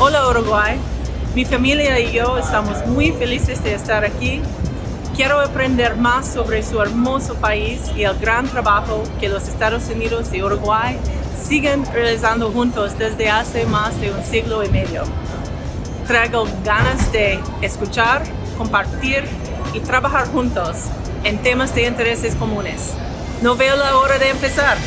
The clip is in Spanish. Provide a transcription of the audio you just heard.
Hola Uruguay, mi familia y yo estamos muy felices de estar aquí. Quiero aprender más sobre su hermoso país y el gran trabajo que los Estados Unidos y Uruguay siguen realizando juntos desde hace más de un siglo y medio. Traigo ganas de escuchar, compartir y trabajar juntos en temas de intereses comunes. No veo la hora de empezar.